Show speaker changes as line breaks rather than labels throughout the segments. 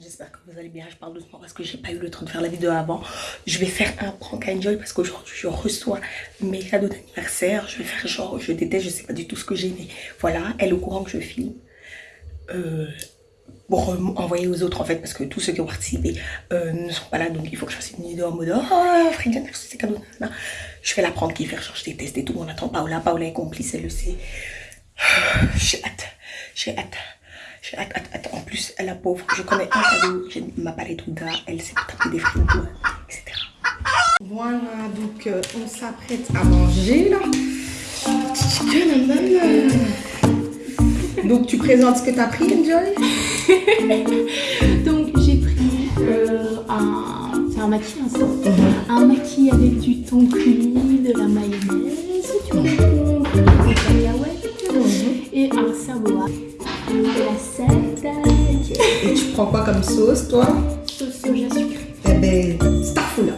J'espère que vous allez bien, je parle doucement parce que j'ai pas eu le temps de faire la vidéo avant. Je vais faire un prank Enjoy parce qu'aujourd'hui je reçois mes cadeaux d'anniversaire. Je vais faire genre, je déteste, je sais pas du tout ce que j'ai, mais voilà, elle est au courant que je filme. Euh, pour envoyer aux autres en fait parce que tous ceux qui ont participé euh, ne sont pas là donc il faut que je fasse une vidéo en mode oh merci ces cadeaux je vais la prendre qui faire genre je déteste et tout on attend Paola Paola est complice elle le sait j'ai hâte j'ai hâte hâte. En plus, la pauvre, je connais un cadeau, j'ai ma palette Ouda, elle s'est tapée des frigos, etc. Voilà, donc euh, on s'apprête à manger là. Donc tu présentes ce que tu as pris, Enjoy?
Donc j'ai pris euh, un... C'est un maquis, hein, ça? Mhm. Un maquis avec du thon cuit, de la mayonnaise, du concombre, des cacahuètes mhm. et un savoir. De la salade.
Et tu prends quoi comme sauce, toi
Sauce soja sucrée.
Eh ben, c'est là.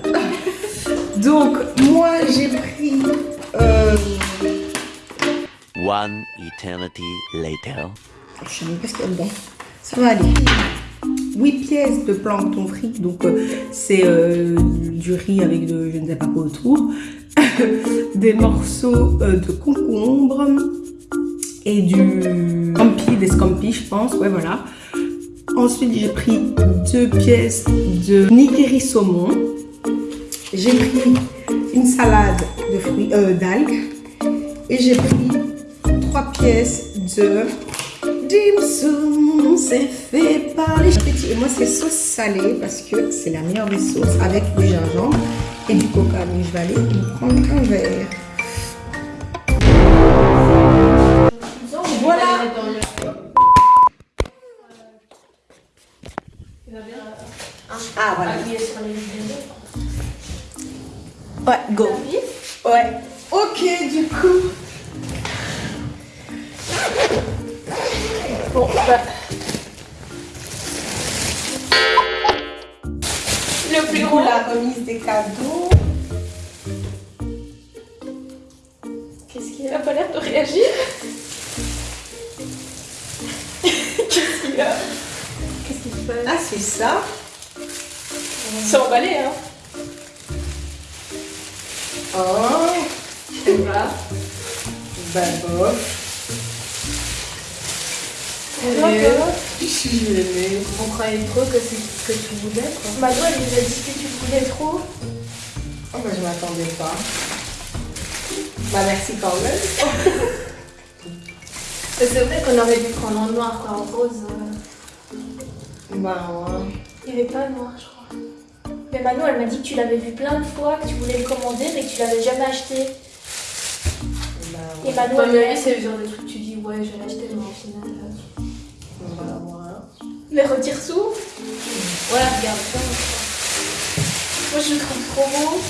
Donc, moi, j'ai pris... Euh,
One eternity later.
Je sais même pas ce qu'il y a dedans. Ça va aller. 8 pièces de plancton frit. Donc, euh, c'est euh, du riz avec de je ne sais pas quoi autour. des morceaux euh, de concombre et du scampi, des scampi, je pense. Ouais, voilà. Ensuite, j'ai pris deux pièces de nigiri saumon. J'ai pris une salade de fruits, d'algues. Et j'ai pris trois pièces de dim. C'est fait par les petits. Et moi, c'est sauce salée parce que c'est la meilleure des sauces avec du gingembre et du coca. Donc, je vais aller prendre un verre. Ah, voilà. Ouais, go. Ouais. Ok, du coup. Bon, bah. Le plus gros. La remise des cadeaux.
Qu'est-ce qu'il a pas l'air de réagir? Qu'est-ce qu'il a? Qu'est-ce qu'il fait
Ah, c'est ça.
C'est emballé, hein
Oh.
Je sais pas.
Bah. Je suis gênée.
On croyait trop que c'est ce que tu voulais quoi. Mado elle nous a dit que tu voulais trop.
Oh bah je m'attendais pas. Bah merci quand même.
c'est vrai qu'on aurait dû prendre en noir quoi, en rose. Euh.
Bah ouais.
Il n'est pas noir je crois. Mais Mano elle m'a dit que tu l'avais vu plein de fois, que tu voulais le commander mais que tu l'avais jamais acheté.
Bah,
ouais. Et Mano elle c'est le genre de truc tu dis ouais je vais l'acheter mais au final... Les retire sous Voilà, regarde ça. Moi, je le trouve trop beau.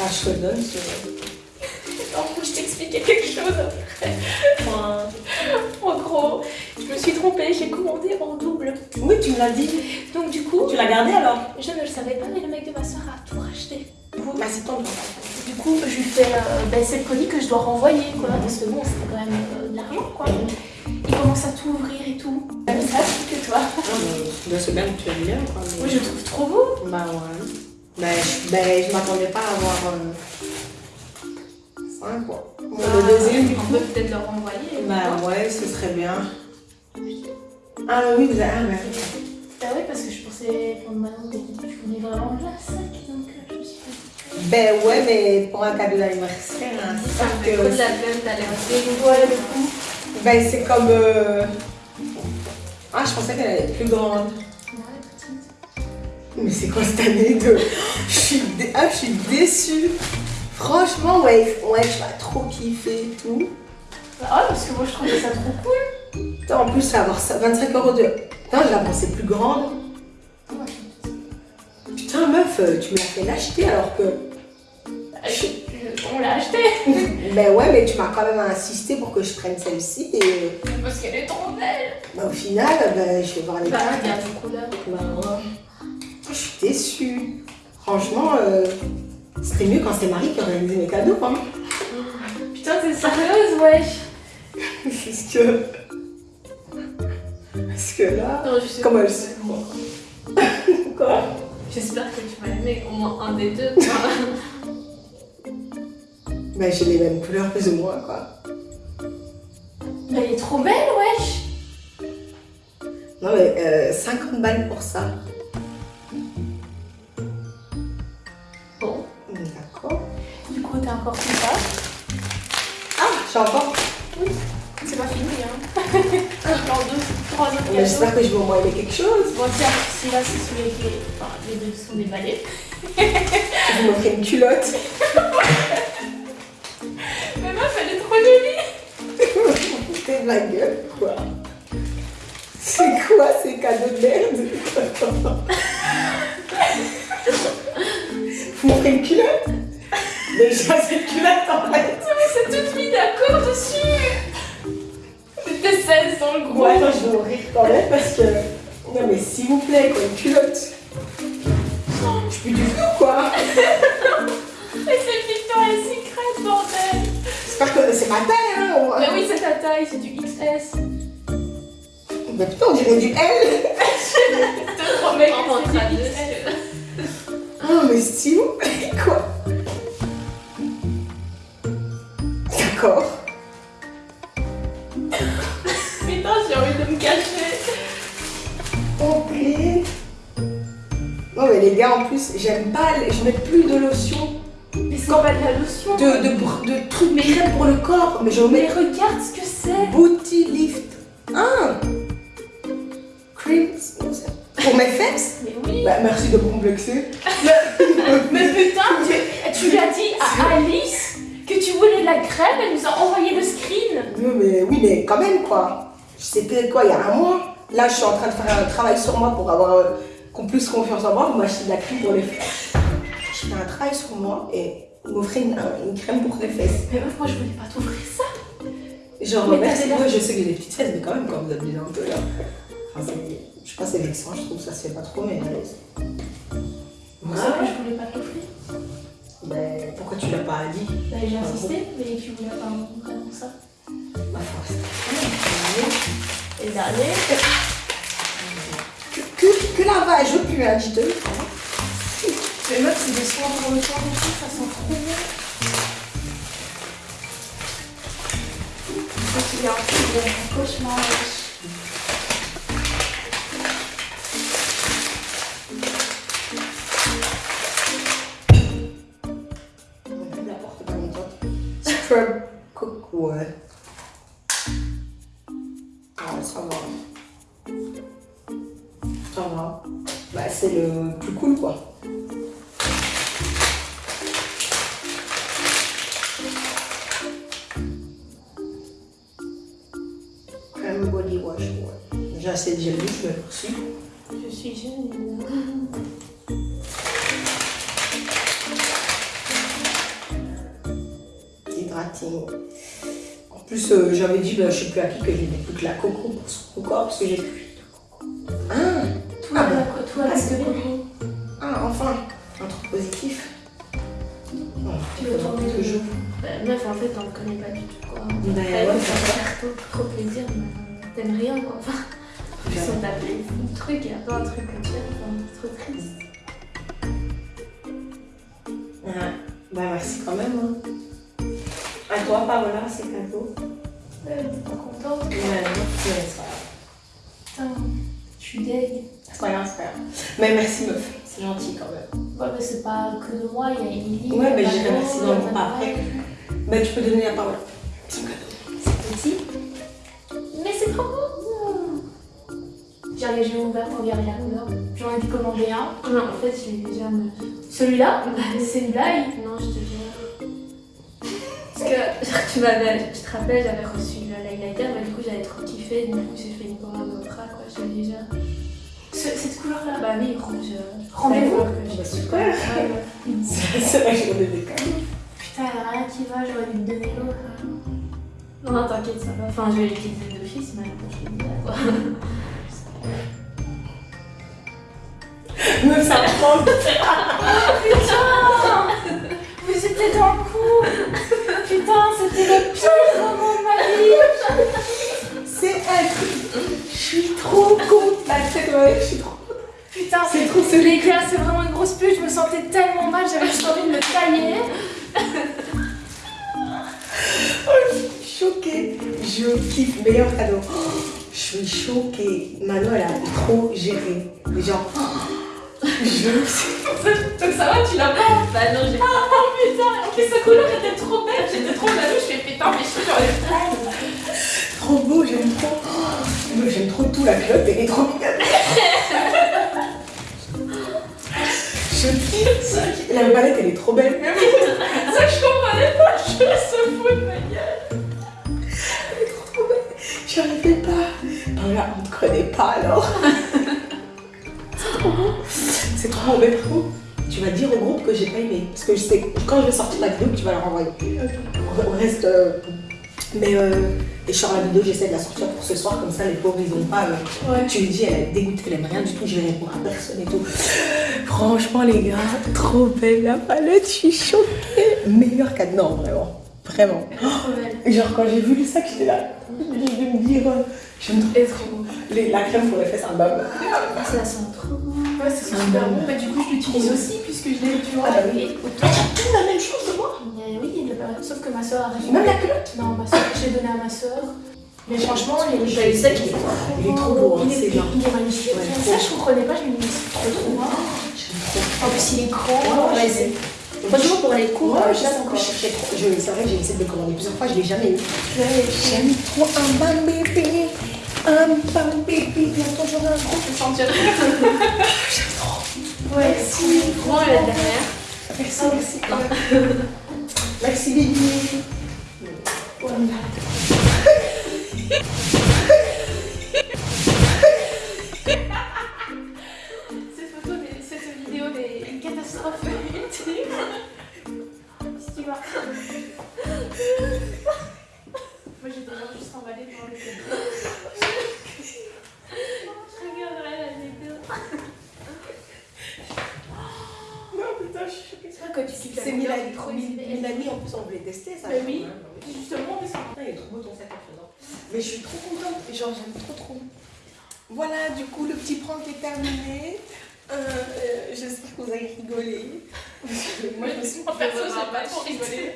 Ah, je te donne,
En je t'expliquais quelque chose après. en gros, je me suis trompée, j'ai commandé en double.
Oui, tu me l'as dit.
Donc du coup...
Tu l'as gardé alors
Je ne le savais pas, mais le mec de ma soeur a tout racheté.
Bah, c'est ton
Du coup, je lui fais... Euh, ben, c'est le colis que je dois renvoyer, quoi. Parce que bon, c'était quand même euh, de l'argent, quoi. Il commence à tout ouvrir et tout. Comme ça, que toi.
mais c'est bien que tu aimes bien, quoi.
Moi, je le trouve trop beau.
Bah ouais. Bah, je, bah, je m'attendais pas à avoir... Euh... 5, quoi.
Bon, bah, le deuxième, On peut peut-être le renvoyer.
Bah ouais, ce serait bien. Ah oui, vous avez... Ah bah
Bah oui, parce que je pensais prendre maintenant que tu voulais vraiment la sac, donc je me suis dit...
Ben ouais, mais pour un cadeau d'anniversaire, hein, c'est ça
que... La. Ouais, le coup.
Ben c'est comme... Euh... Ah, je pensais qu'elle allait être plus grande. Mais c'est quoi cette année de... je, suis ah, je suis déçue. Franchement, ouais, ouais, je vais trop kiffer et tout.
Ah, parce que moi je trouvais ça trop cool.
En plus, ça va avoir 25 euros de... Putain, je la pensais plus grande. Putain, meuf, tu me l'as fait l'acheter alors que...
Bah, on l'a acheté.
ben ouais, mais tu m'as quand même insisté pour que je prenne celle-ci. Et...
Parce qu'elle est trop belle.
Ben, au final, ben, je vais voir les
bah, regarde les couleurs.
Ben, ouais. Je suis déçue. Franchement, euh, c'était mieux quand c'est Marie qui organisait mes cadeaux, hein.
Putain, t'es sérieuse, wesh
Parce que... Parce que là,
Non, je sais
comment elle se croit Quoi?
J'espère que tu vas aimer au moins un des deux. quoi.
Bah, j'ai les mêmes couleurs plus ou moins, quoi.
Mais elle est trop belle, wesh
Non, mais euh, 50 balles pour ça.
Encore tout ça.
Ah, j'ai encore.
C'est pas fini, hein. Encore deux, trois autres cadeaux.
J'espère que je vais au moins aimer quelque chose.
Bon, tiens, celui-là, c'est celui. Enfin, les deux sont des balais.
Je vais m'offrir une culotte.
Mais meuf, elle est trop jolie
T'es de la gueule, quoi. C'est quoi ces cadeaux de merde? Vous m'offrez une culotte? Déjà, cette culotte en fait.
C'est toute mis d'accord dessus C'était 16 dans le gros.
Bon, attends, je vais mourir quand même parce que. Non, mais s'il vous plaît, quoi, une culotte. Je suis du flou, quoi?
Mais c'est Victoria's Secret, bordel
J'espère que c'est ma taille, hein.
Mais oui, c'est ta taille, c'est du XS.
Mais putain, on dirait du L.
Je te promets que
en
c'est du XS.
Oh, mais s'il vous plaît, quoi. Non mais les gars en plus j'aime pas, les- je mets plus de lotion,
Mais c'est pas de la lotion.
de, de, de trucs mais crème pour le corps, mais je
Mais
mets
regarde ce que c'est.
Booty Lift 1 Cream non, c'est- pour mes fesses?
Mais oui.
Bah merci de me complexer.
Mais putain, tu, tu l'as dit à Alice que tu voulais de la crème, elle nous a envoyé le screen.
Non mais oui mais quand même quoi. C'était quoi il y a un mois. Là je suis en train de faire un travail sur moi pour avoir euh, qu'on plus confiance en moi, vous m'achetez de la crème pour les fesses. Je fais un travail sur moi et vous m'offrez une, un- une crème pour les fesses.
Mais meuf, moi je voulais pas t'offrir ça.
Genre,
Mais
merci, moi je sais que j'ai des petites fesses, mais quand même, quand vous abusez un peu là. Enfin, c'est- je sais pas, c'est vexant, je trouve ça se fait pas trop, mais.
C'est ça que je voulais pas t'offrir.
Ben, pourquoi tu l'as pas dit?
Bah, j'ai insisté, mais tu voulais pas vraiment ça.
Ma force.
Et dernier,
Que, que, la vache, je pue, hein, dis-te.
meuf, c'est des soins pour le et tout, ça sent trop. Ça, tu viens un peu de cauchemar.
cook, ouais. J'ai assez de gel mais merci.
Je suis jeune.
Hydrating. En plus, euh, j'avais dit, bah, je sais plus à qui, que j'ai plus que la coco pour son corps, parce que j'ai plus de coco. Ah,
Toi,
Ah bon.
toi,
Ah, c'est
coco.
ah, enfin, un truc positif. Non,
Tu veux tourner
que je
Bah, meuf, en fait, on le connaît pas du tout, quoi.
Ben,
Ouais, ça faire trop, trop plaisir, mais t'aimes rien, quoi. Enfin, puis on t'a fait un truc, a plein de trucs que tu aimes, enfin, c'est trop triste.
Ah, bah, merci quand même. Hein. À toi, Paola, c'est cadeau.
Ouais, t'es pas contente
Ouais, non, c'est pas grave.
Putain, je suis deg.
C'est pas grave, c'est pas grave. Mais merci, meuf. C'est gentil quand même.
Ouais, mais c'est pas que de moi, il y a Emily.
Ouais, mais
a il y
dans
a
le repas après. Bah, tu peux donner la parole. C'est cadeau.
C'est petit. Mais c'est trop beau. J'ai regardé, ouvert pour regarder la couleur. J'en ai dû commander un. Non, en fait, je l'ai déjà. Celui-là, c'est une blague. Non, je te jure. Parce que genre, tu m'avais, tu te rappelles, j'avais reçu le l'highlighter, mais du coup j'avais trop kiffé, du coup j'ai fait une commande au quoi, je l'ai déjà. Ce- cette couleur-là Bah oui, rouge. euh,
Rendez-vous. Bah, super.
Ouais, ouais.
C'est la journée.
Putain, y'a rien qui va, j'aurais dû me donner l'autre. hein. Non, non, t'inquiète, ça va. Enfin, je vais l'utiliser d'office, mais bon, je dit là, quoi.
Meuf, ça prend.
Putain Vous étiez dans le coup Putain, c'était le pire moment de ma vie
C'est un truc suis trop contente. Là, cette ouais, je suis trop
Putain,
C'est trop
les gars, c'est vraiment une grosse pute. Je me sentais tellement mal, j'avais juste envie de me tailler.
Oh, je suis choquée. Je kiffe. Meilleur cadeau. Je suis choquée. Manon, elle a trop géré. Genre, oh, je.
Donc ça va, tu l'as pas Bah non, j'ai pas. Oh putain, en plus sa couleur était trop belle, j'étais trop jalouse. Je fais putain, mais je suis j'aurais pas.
Trop beau, j'aime trop. Oh, J'aime trop tout. La culotte, elle est trop mignonne. Je kiffe. La palette, elle est trop belle.
Ça, je comprenais
Connaît pas alors. C'est trop beau. C'est trop beau, mais par contre, Tu vas dire au groupe que j'ai pas aimé. Parce que je sais, quand je vais sortir la vidéo, tu vas la renvoyer. On reste. euh, mais euh, et je sors la vidéo, j'essaie de la sortir pour ce soir, comme ça les pauvres ils ont pas. euh,
Ouais.
Tu lui dis, elle est dégoûtée, elle aime rien du tout, je vais répondre à personne et tout. Franchement, les gars, trop belle la palette, je suis choquée. Meilleur cadeau, non, vraiment. Vraiment. Genre, quand j'ai vu le sac, j'étais là. Je vais me dire, euh, j'aime trop. Les- la crème pour les fesses, un bab.
Ah, ça sent trop bon. Ouais, c'est super bon. Bah, du coup, je l'utilise aussi puisque je l'ai, tu vois.
Ah bah oui. Tout la même chose de moi.
Mais oui, il pas- sauf que ma soeur a récupéré.
Même la culotte.
Non, ma soeur, je l'ai donné à ma soeur. Mais franchement, il est,
le est, il est trop beau, hein,
Il est,
bien.
il est magnifique.
Ouais,
ça, je comprenais pas. Je me disais, c'est trop trop
trop.
En plus, il est grand.
Ouais,
Ouais, Franchement, pour les cours,
Ouais,
euh,
je encore. C'est vrai que j'ai essayé de le commander plusieurs fois, je l'ai jamais eu. J'aime trop un bébé. Un bam bébé. Bientôt j'aurai un gros.
je.
J'aime trop.
Ouais, si. Grand, la dernière.
Merci, merci. Merci.
Cette C'est
Milani. Milani, en plus, on voulait tester ça.
Bah oui. Justement, mais
il est trop beau ton sac en faisant. Mais je suis trop contente. Genre, j'aime trop trop. Voilà, du coup, le petit prank est terminé. Euh, euh, J'espère que vous avez rigolé. Moi, je me suis
En perso, j'ai pas trop rigolé.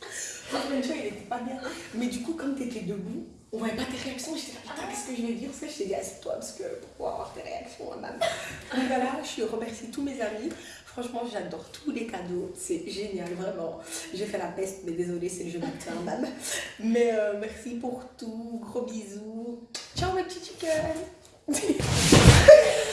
Franchement, tu vois, il était pas bien. Mais du coup, comme t'étais debout, on voyait pas tes réactions. J'étais là, putain, qu'est-ce que je vais dire? Parce que je t'ai dit, assieds-toi parce que pour pouvoir avoir tes réactions, madame. Donc voilà, je remercie tous mes amis. Franchement, j'adore tous les cadeaux. C'est génial, vraiment. J'ai fait la peste, mais désolée, c'est le jeu d'acteur, madame. Mais euh, merci pour tout. Gros bisous. Ciao, mes petits chickens.